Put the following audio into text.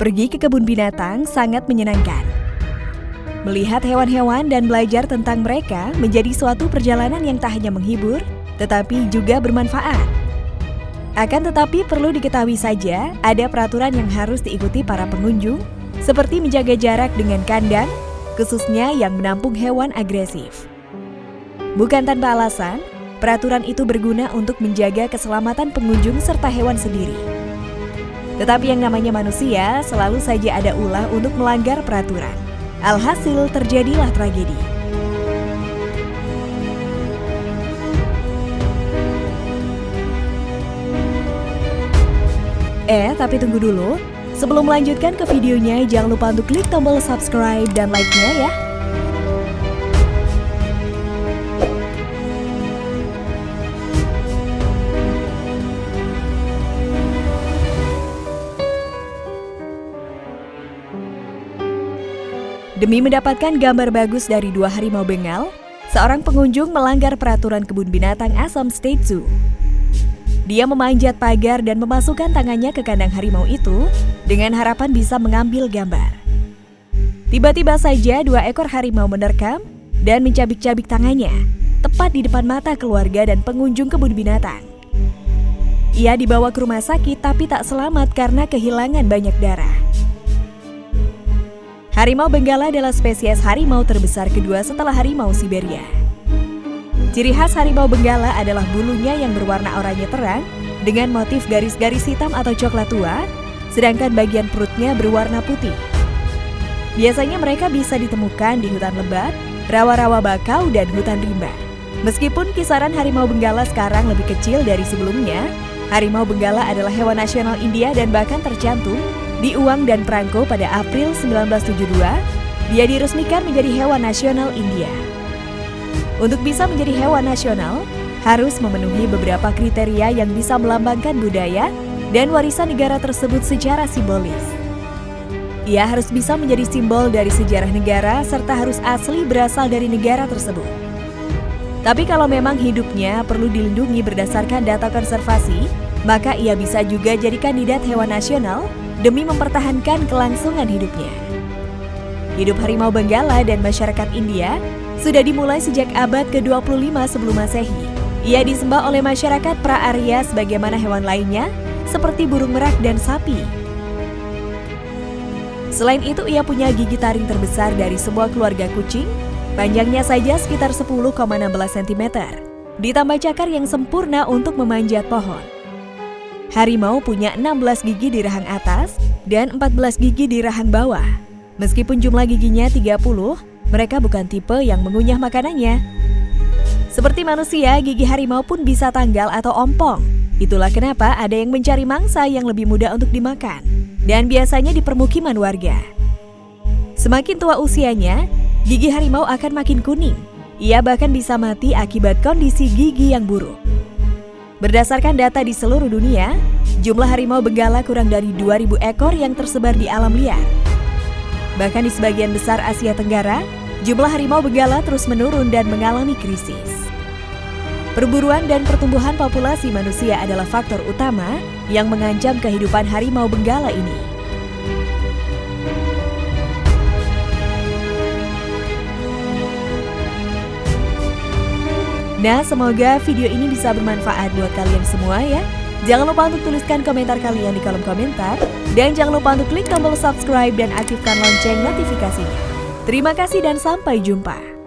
Pergi ke kebun binatang sangat menyenangkan. Melihat hewan-hewan dan belajar tentang mereka menjadi suatu perjalanan yang tak hanya menghibur, tetapi juga bermanfaat. Akan tetapi perlu diketahui saja, ada peraturan yang harus diikuti para pengunjung, seperti menjaga jarak dengan kandang, khususnya yang menampung hewan agresif. Bukan tanpa alasan, peraturan itu berguna untuk menjaga keselamatan pengunjung serta hewan sendiri. Tetapi yang namanya manusia selalu saja ada ulah untuk melanggar peraturan. Alhasil terjadilah tragedi. Eh, tapi tunggu dulu. Sebelum melanjutkan ke videonya, jangan lupa untuk klik tombol subscribe dan like-nya ya. Demi mendapatkan gambar bagus dari dua harimau Bengal, seorang pengunjung melanggar peraturan kebun binatang Assam State Zoo. Dia memanjat pagar dan memasukkan tangannya ke kandang harimau itu dengan harapan bisa mengambil gambar. Tiba-tiba saja dua ekor harimau menerkam dan mencabik-cabik tangannya, tepat di depan mata keluarga dan pengunjung kebun binatang. Ia dibawa ke rumah sakit tapi tak selamat karena kehilangan banyak darah. Harimau Benggala adalah spesies harimau terbesar kedua setelah harimau Siberia. Ciri khas harimau Benggala adalah bulunya yang berwarna oranye terang dengan motif garis-garis hitam atau coklat tua, sedangkan bagian perutnya berwarna putih. Biasanya mereka bisa ditemukan di hutan lebat, rawa-rawa bakau, dan hutan rimba. Meskipun kisaran harimau Benggala sekarang lebih kecil dari sebelumnya, harimau Benggala adalah hewan nasional India dan bahkan tercantum di Uang dan Perangko pada April 1972, dia diresmikan menjadi hewan nasional India. Untuk bisa menjadi hewan nasional, harus memenuhi beberapa kriteria yang bisa melambangkan budaya dan warisan negara tersebut secara simbolis. Ia harus bisa menjadi simbol dari sejarah negara serta harus asli berasal dari negara tersebut. Tapi kalau memang hidupnya perlu dilindungi berdasarkan data konservasi, maka ia bisa juga jadi kandidat hewan nasional demi mempertahankan kelangsungan hidupnya. Hidup harimau Benggala dan masyarakat India sudah dimulai sejak abad ke-25 sebelum Masehi. Ia disembah oleh masyarakat pra-Arya sebagaimana hewan lainnya, seperti burung merak dan sapi. Selain itu, ia punya gigi taring terbesar dari semua keluarga kucing, panjangnya saja sekitar 10,16 cm, ditambah cakar yang sempurna untuk memanjat pohon. Harimau punya 16 gigi di rahang atas dan 14 gigi di rahang bawah. Meskipun jumlah giginya 30, mereka bukan tipe yang mengunyah makanannya. Seperti manusia, gigi harimau pun bisa tanggal atau ompong. Itulah kenapa ada yang mencari mangsa yang lebih mudah untuk dimakan. Dan biasanya di permukiman warga. Semakin tua usianya, gigi harimau akan makin kuning. Ia bahkan bisa mati akibat kondisi gigi yang buruk. Berdasarkan data di seluruh dunia, jumlah harimau benggala kurang dari 2000 ekor yang tersebar di alam liar. Bahkan di sebagian besar Asia Tenggara, jumlah harimau benggala terus menurun dan mengalami krisis. Perburuan dan pertumbuhan populasi manusia adalah faktor utama yang mengancam kehidupan harimau benggala ini. Nah, semoga video ini bisa bermanfaat buat kalian semua ya. Jangan lupa untuk tuliskan komentar kalian di kolom komentar. Dan jangan lupa untuk klik tombol subscribe dan aktifkan lonceng notifikasinya. Terima kasih dan sampai jumpa.